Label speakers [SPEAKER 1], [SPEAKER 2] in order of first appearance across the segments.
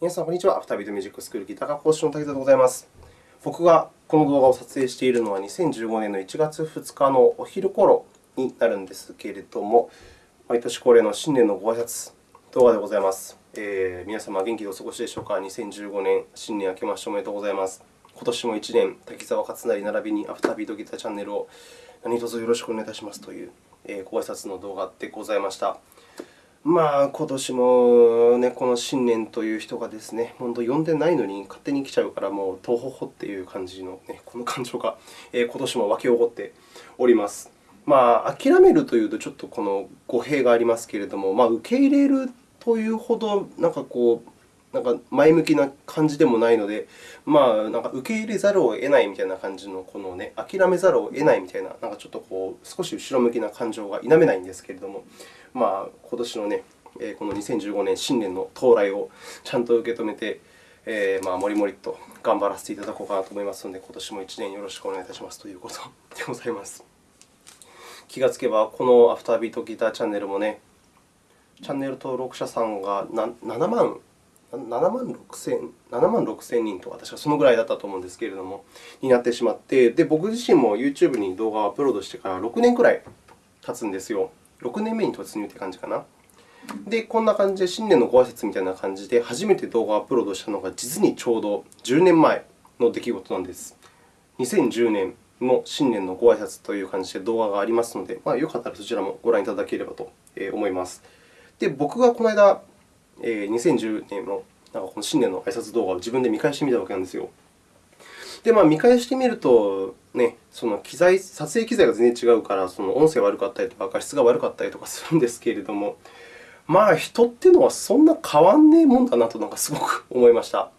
[SPEAKER 1] 皆さん、こんにちは。アフタービートミュージックスクールギター科講師の滝沢でございます。僕がこの動画を撮影しているのは2015年の1月2日のお昼頃になるんですけれども、毎年恒例の新年のご挨拶動画でございます。えー、皆様、元気でお過ごしでしょうか ?2015 年、新年明けましておめでとうございます。今年も1年、滝沢勝成並びにアフタービートギターチャンネルを何卒よろしくお願いいたしますというご挨拶の動画でございました。まあ、今年も、ね、この新年という人がですね、本当呼んでないのに勝手に来ちゃうから、もう、とほほっていう感じの、ね、この感情が、えー、今年も沸き起こっております。まあ、諦めるというと、ちょっとこの語弊がありますけれども、まあ、受け入れるというほど、なんかこう、なんか前向きな感じでもないので、まあ、なんか受け入れざるを得ないみたいな感じの、このね、諦めざるを得ないみたいな、なんかちょっとこう少し後ろ向きな感情が否めないんですけれども、まあ、今年のね、この2015年新年の到来をちゃんと受け止めて、えー、まあ、もりもりと頑張らせていただこうかなと思いますので、今年も1年よろしくお願いいたしますということ でございます。気がつけば、このアフタービートギターチャンネルもね、チャンネル登録者さんが7万7万6000 7万6000人とか、確かそのぐらいだったと思うんですけれども、になってしまって、で僕自身も YouTube に動画をアップロードしてから6年くらい経つんですよ。6年目に突入という感じかな。で、こんな感じで新年のご挨拶みたいな感じで、初めて動画をアップロードしたのが、実にちょうど10年前の出来事なんです。2010年の新年のご挨拶という感じで動画がありますので、まあ、よかったらそちらもご覧いただければと思います。で、僕がこの間、え2010年のなんかこの新年の挨拶動画を自分で見返してみたわけなんですよ。で、まあ、見返してみると、ね、その機材撮影機材が全然違うから、その音声が悪かったりとか、画質が悪かったりとかするんですけれども、まあ、人っていうのはそんな変わんねえもんだなとなんかすごく思いました。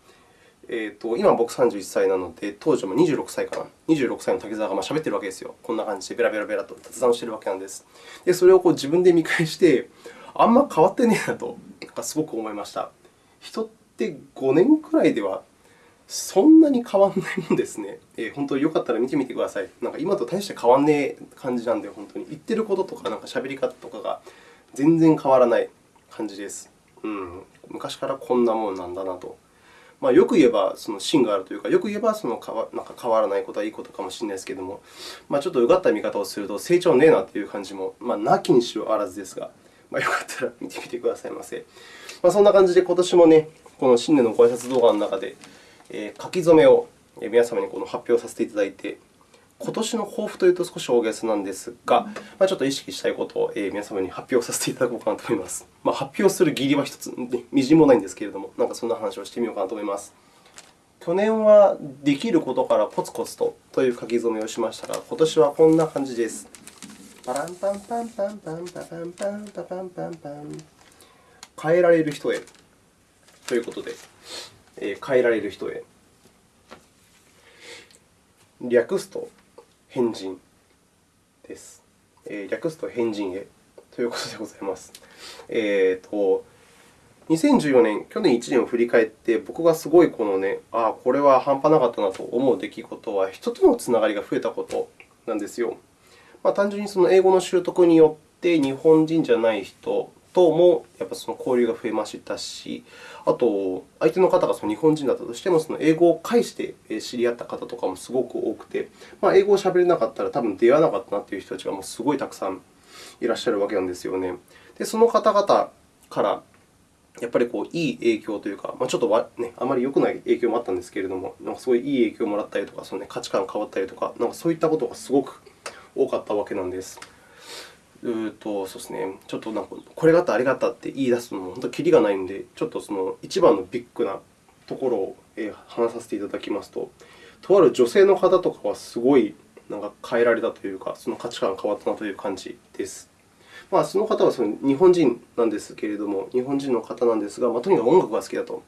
[SPEAKER 1] えーと、今、僕31歳なので、当時も26歳かな。26歳の滝沢がまあ喋ってるわけですよ。こんな感じでベラベラベラと雑談してるわけなんです。で、それをこう自分で見返して、あんま変わってねえなとなんかすごく思いました。人って5年くらいではそんなに変わらないもんですね。えー、本当によかったら見てみてください。なんか今と大して変わんねえ感じなんで、本当に言ってることとか、なんか喋り方とかが全然変わらない感じです。うん、昔からこんなもんなんだなと。まあ、よく言えばその芯があるというか、よく言えばそのなんか変わらないことはいいことかもしれないですけれども、まあ、ちょっとうがった見方をすると、成長ねえなという感じも、まあ、なきにしろあらずですが、まあ、よかったら見てみてくださいませ。まあ、そんな感じで、今年もね、この新年のご挨拶動画の中で、え書き初めを皆様にこの発表させていただいて、今年の抱負というと少し大げさなんですが、まあ、ちょっと意識したいことを皆様に発表させていただこうかなと思います。まあ、発表する義理は一つ、みじんもないんですけれども、なんかそんな話をしてみようかなと思います。去年はできることからコツコツとという書き初めをしましたが、今年はこんな感じです。パランパンパンパンパンパパンパンパパンパンパン変えられる人へということで、え変えられる人へ。略すと変人です。え略すと変人へということでございます。えーと、2014年、去年1年を振り返って、僕がすごいこのね、ああ、これは半端なかったなと思う出来事は、人とのつながりが増えたことなんですよ。まあ、単純にその英語の習得によって、日本人じゃない人ともやっぱその交流が増えましたし、あと、相手の方がその日本人だったとしても、その英語を介して知り合った方とかもすごく多くて、まあ、英語をしゃべれなかったら多分出会わなかったなという人たちがもうすごいたくさんいらっしゃるわけなんですよね。で、その方々からやっぱりこういい影響というか、まあ、ちょっとね、あまり良くない影響もあったんですけれども、なんかすごいいい影響をもらったりとか、そのね、価値観が変わったりとか、なんかそういったことがすごく多かったわけなんです。うとそうですね、ちょっとなんかこれがあった、あれがあったって言い出すのも本当にきりがないので、ちょっとその一番のビッグなところを話させていただきますと、とある女性の方とかはすごいなんか変えられたというか、その価値観が変わったなという感じです。まあ、その方はその日本人なんですけれども、日本人の方なんですが、まあ、とにかく音楽が好きだと。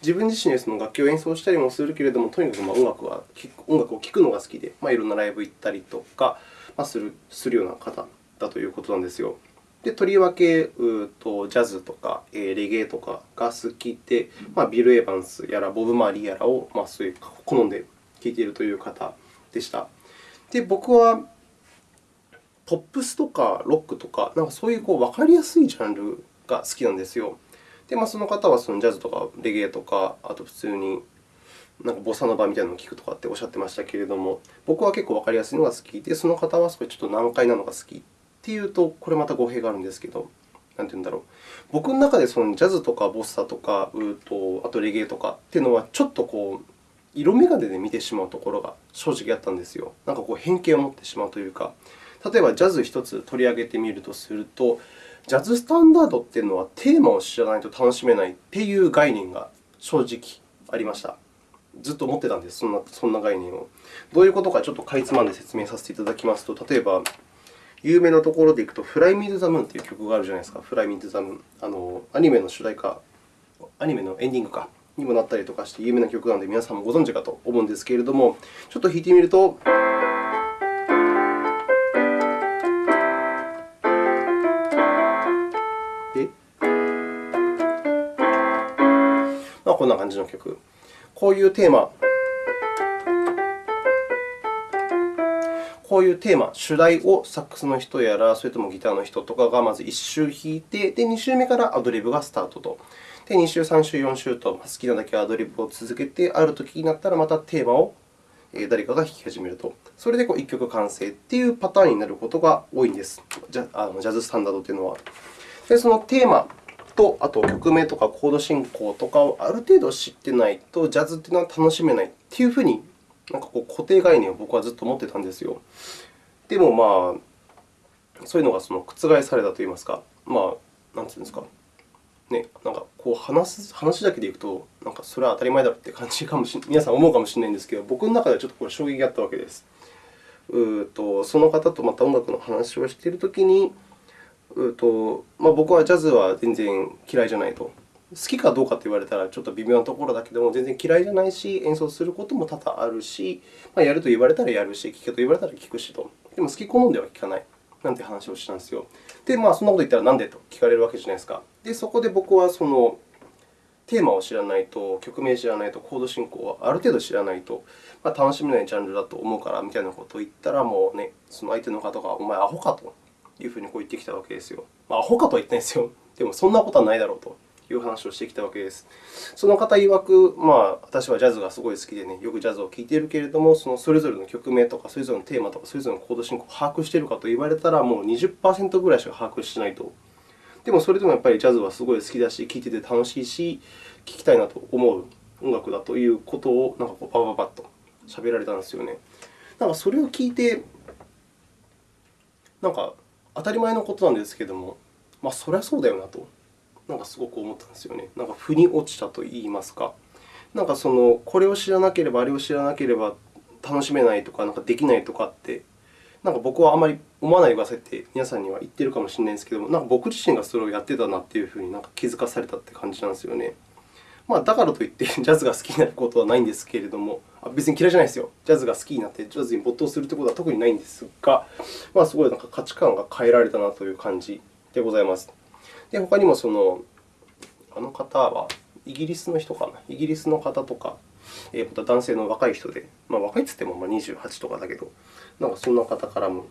[SPEAKER 1] 自分自身でその楽器を演奏したりもするけれども、とにかくま音楽は音楽を聴くのが好きで、まあ、いろんなライブ行ったりとかまするするような方だということなんですよ。でとりわけうとジャズとかレゲエとかが好きで、まあ、ビル・エヴァンスやらボブ・マーリーやらを、まあ、そういう好んで聴いているという方でした。で僕はポップスとかロックとか、なんかそういうこう分かりやすいジャンルが好きなんですよ。で、まあ、その方はそのジャズとかレゲエとか、あと普通になんかボサノバみたいなのを聞くとかっておっしゃってましたけれども、僕は結構わかりやすいのが好きで、その方はそれちょっと難解なのが好きっていうと、これまた語弊があるんですけど、なんて言うんだろう。僕の中でそのジャズとかボッサとか、うとあとレゲエとかっていうのは、ちょっとこう、色眼鏡で見てしまうところが正直あったんですよ。なんかこう偏見を持ってしまうというか、例えばジャズ1つ取り上げてみるとすると、ジャズスタンダードっていうのはテーマを知らないと楽しめないっていう概念が正直ありました。ずっと思ってたんです、そんなそんな概念を。どういうことかちょっとかいつまんで説明させていただきますと、例えば、有名なところでいくと、フライ・ミー・ザ・ムーンという曲があるじゃないですか。フライ・ミー・ザ・ムーン。あのアニメの主題歌、アニメのエンディングかにもなったりとかして有名な曲なので、皆さんもご存知かと思うんですけれども、ちょっと弾いてみると。まあ、こんな感じの曲。こういうテーマ、こういうテーマ、主題をサックスの人やら、それともギターの人とかがまず1周弾いて、で2周目からアドリブがスタートと。で、2週、3週、4週と好きなだけアドリブを続けて、ある時になったらまたテーマを誰かが弾き始めると。それでこう1曲完成というパターンになることが多いんです。ジャあのジャズスタンダードというのは。で、そのテーマと、あと曲名とかコード進行とかをある程度知ってないと、ジャズというのは楽しめないというふうに、なんかこう固定概念を僕はずっと持ってたんですよ。でも、まあ、そういうのがその覆されたといいますか、まあ、なんていうんですか、ね、なんかこう話す話だけでいくと、なんかそれは当たり前だろうって感じかもし皆さん思うかもしれないんですけど、僕の中ではちょっとこれ衝撃があったわけです。うとその方とまた音楽の話をしているときに、とまあ、僕はジャズは全然嫌いじゃないと。好きかどうかと言われたらちょっと微妙なところだけども、全然嫌いじゃないし、演奏することも多々あるし、まあ、やると言われたらやるし、聴けと言われたら聴くしと。でも好き好んでは聴かない。なんて話をしたんですよ。で、まあ、そんなこと言ったらなんでと聞かれるわけじゃないですか。で、そこで僕はそのテーマを知らないと、曲名知らないと、コード進行はある程度知らないと、まあ、楽しめないジャンルだと思うからみたいなことを言ったら、もうね、その相手の方が、お前、アホかというふうにこう言ってきたわけですよ。まあ、アホかとは言ってないですよ。でも、そんなことはないだろうと。いう話をしてきたわけです。その方曰く、まあ、私はジャズがすごい好きで、ね、よくジャズを聴いているけれども、そのそれぞれの曲名とか、それぞれのテーマとか、それぞれのコード進行を把握しているかと言われたら、もう20%ぐらいしか把握しないと。でも、それでもやっぱりジャズはすごい好きだし、聴いてて楽しいし、聴きたいなと思う音楽だということを、なんかこうパパパッと喋られたんですよね。なんかそれを聞いて、なんか当たり前のことなんですけども、まあ、そりゃそうだよなと。なんかすごく思ったんですよね。なんか腑に落ちたといいますか。なんかそのこれを知らなければ、あれを知らなければ楽しめないとか、なんかできないとかって、なんか僕はあまり思わないでくださいって皆さんには言ってるかもしれないんですけども、なんか僕自身がそれをやってたなというふうになんか気づかされたって感じなんですよね。まあ、だからといってジャズが好きになることはないんですけれども、別に嫌いじゃないですよ。ジャズが好きになってジャズに没頭するということは特にないんですが、まあ、すごいなんか価値観が変えられたなという感じでございます。で、他にもその、あの方はイギリスの人かな、イギリスの方とか、えー、また男性の若い人で、まあ、若いといってもま28とかだけど、なんかそんな方からも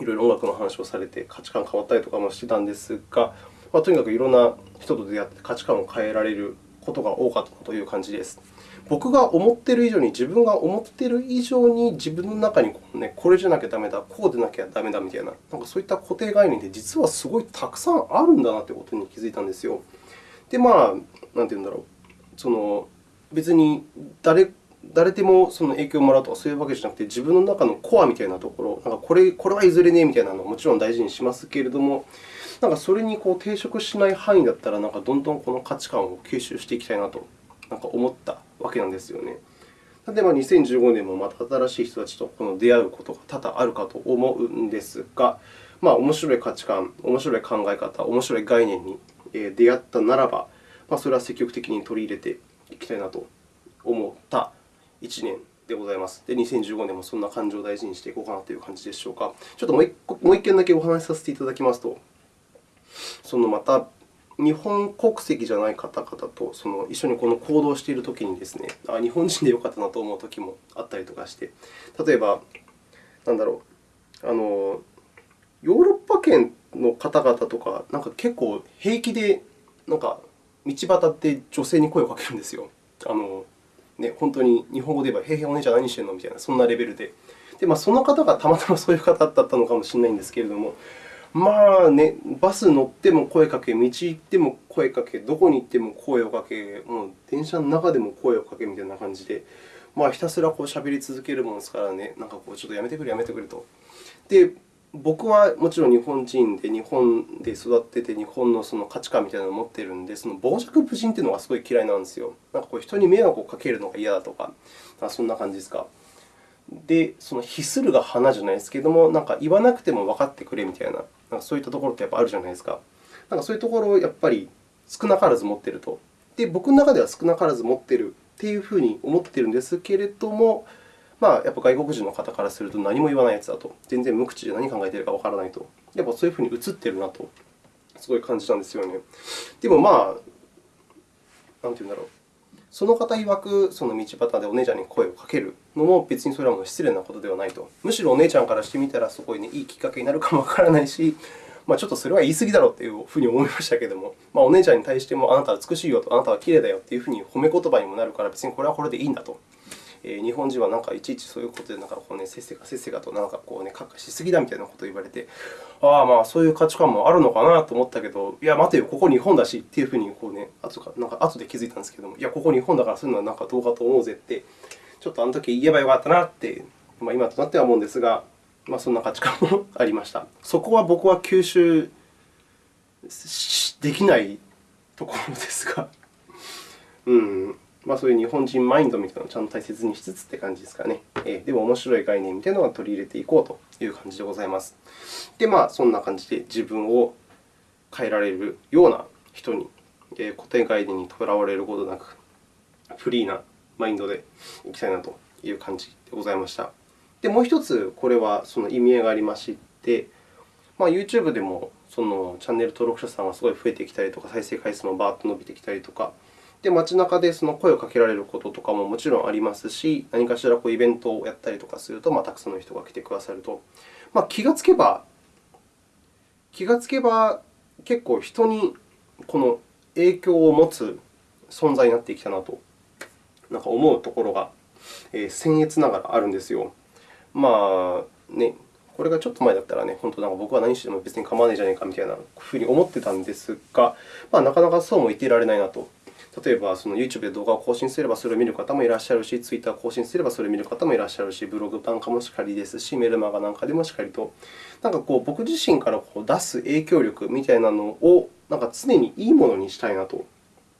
[SPEAKER 1] いろいろ音楽の話をされて、価値観変わったりとかもしてたんですが、まあ、とにかくいろんな人と出会って価値観を変えられることが多かったという感じです。僕が思っている以上に、自分が思っている以上に、自分の中にこう、ね、これじゃなきゃダメだ、こうでなきゃダメだみたいな、なんかそういった固定概念で実はすごいたくさんあるんだなということに気づいたんですよ。で、まあ、なんていうんだろう、その別に誰誰でもその影響をもらうとかそういうわけじゃなくて、自分の中のコアみたいなところ、なんかこれこれはいずれねえみたいなのをもちろん大事にしますけれども、なんかそれにこう抵触しない範囲だったら、なんかどんどんこの価値観を吸収していきたいなとなんか思ったわけなんですよね。例えば2015年もまた新しい人たちとこの出会うことが多々あるかと思うんですが、まあ、面白い価値観、面白い考え方、面白い概念に出会ったならば、まあ、それは積極的に取り入れていきたいなと思った1年でございます。で、2015年もそんな感情を大事にしていこうかなという感じでしょうか。ちょっともう一もう一件だけお話しさせていただきますと、そのまた日本国籍じゃない方々とその一緒にこの行動しているときにですね、あ日本人でよかったなと思うときもあったりとかして、例えば、なんだろう、あのヨーロッパ圏の方々とか、なんか結構平気でなんか道端って女性に声をかけるんですよ。あのね、本当に日本語で言えば、へいへいお姉ちゃん何してんの？みたいな、そんなレベルで。でまあ、その方がたまたまそういう方だったのかもしれないんですけれども、まあね、バス乗っても声かけ、道行っても声かけ、どこに行っても声をかけ、もう電車の中でも声をかけみたいな感じで、まあ、ひたすらこう喋り続けるものですからね、なんかこうちょっとやめてくれ、やめてくれと。で、僕はもちろん日本人で、日本で育ってて、日本のその価値観みたいなのを持っているので、その傍若無人というのがすごい嫌いなんですよ。なんかこう人に迷惑をかけるのが嫌だとか、そんな感じですか。で、その非するが花じゃないですけれども、なんか言わなくても分かってくれみたいな、なんかそういったところってやっぱあるじゃないですか。なんかそういうところをやっぱり少なからず持っていると。で、僕の中では少なからず持っているというふうに思っているんですけれども、まあ、やっぱ外国人の方からすると何も言わないやつだと。全然無口で何考えているかわからないと。やっぱそういうふうに映っているなと、すごい感じたんですよね。でもまあ、なんていうんだろう。その方曰く、その道端でお姉ちゃんに声をかけるのも別にそれはもう失礼なことではないと。むしろお姉ちゃんからしてみたら、すごい、ね、いいきっかけになるかもわからないし、まあ、ちょっとそれは言い過ぎだろうというふうに思いましたけれども、まあ、お姉ちゃんに対しても、あなたは美しいよと、あなたは綺麗だよというふうに褒め言葉にもなるから、別にこれはこれでいいんだと。え、日本人はなんかいちいちそういうことでなんかこう、ね、せっせかせっせかとなんかこう、ね、かっかしすぎだみたいなことを言われて、ああ、まあそういう価値観もあるのかなと思ったけど、いや、待てよ、ここ日本だしっていうふうにこう、ね、後かなんか後で気づいたんですけども、いや、ここ日本だからそういうのはなんかどうかと思うぜって、ちょっとあの時言えばよかったなって、まあ、今となっては思うんですが、まあ、そんな価値観もありました。そこは僕は吸収できないところですが、うんまあ、そういう日本人マインドみたいなのをちゃんと大切にしつつって感じですかね。えー、でも、面白い概念みたいなのは取り入れていこうという感じでございます。で、まあ、そんな感じで自分を変えられるような人に、えー、固定概念にとらわれることなく、フリーなマインドでいきたいなという感じでございました。で、もう一つ、これはその意味合いがありまして、まあ、YouTube でもそのチャンネル登録者さんがすごい増えてきたりとか、再生回数もバーッと伸びてきたりとか、で街中でその声をかけられることとかももちろんありますし、何かしらこうイベントをやったりとかすると、まあ、たくさんの人が来てくださると、まあ、気がつけば、気がつけば結構人にこの影響を持つ存在になってきたなとなんか思うところが、えー、僭越ながらあるんですよ。まあね、これがちょっと前だったらね、本当なんか僕は何しても別に構わないじゃないかみたいなふうに思ってたんですが、まあ、なかなかそうも言っていられないなと。例えば、その YouTube で動画を更新すればそれを見る方もいらっしゃるし、Twitter を更新すればそれを見る方もいらっしゃるし、ブログ版かもしかりですし、メルマガなんかでもしっかりと、なんかこう僕自身からこう出す影響力みたいなのをなんか常にいいものにしたいなと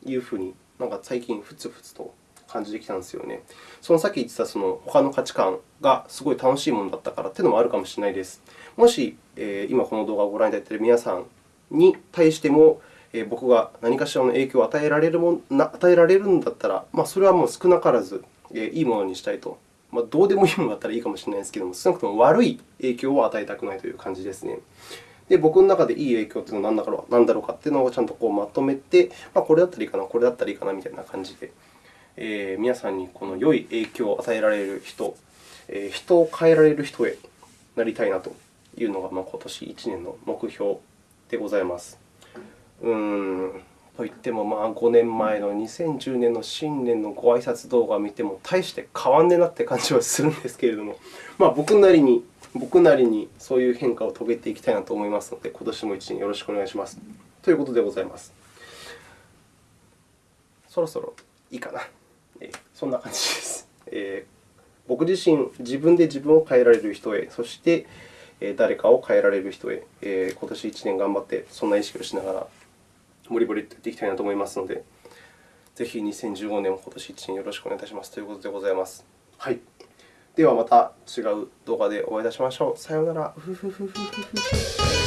[SPEAKER 1] いうふうに、なんか最近ふつふつと感じてきたんですよね。そのさっき言ってたその他の価値観がすごい楽しいものだったからというのもあるかもしれないです。もし、え、今この動画をご覧いただいている皆さんに対しても、え、僕が何かしらの影響を与えられるも与えられるんだったら、まあ、それはもう少なからず、え、いいものにしたいと。まあ、どうでもいいものだったらいいかもしれないですけれども、少なくとも悪い影響を与えたくないという感じですね。で、僕の中でいい影響というのは何だろう何だろうかというのをちゃんとこうまとめて、まあ、これだったらいいかな、これだったらいいかなみたいな感じで、えー、皆さんにこの良い影響を与えられる人、えー、人を変えられる人へなりたいなというのが、まあ、今年1年の目標でございます。うーんといっても、まあ、5年前の2010年の新年のご挨拶動画を見ても、大して変わんねえなって感じはするんですけれども、まあ、僕なりに、僕なりにそういう変化を遂げていきたいなと思いますので、今年も1年よろしくお願いします。ということでございます。そろそろいいかな。えそんな感じです。えー、僕自身、自分で自分を変えられる人へ、そして誰かを変えられる人へ、えー、今年1年頑張って、そんな意識をしながら、もりもりとやっていきたいなと思いますので、ぜひ2015年も今年1年よろしくお願いいたしますということでございます。はい。ではまた違う動画でお会いいたしましょう。さようなら。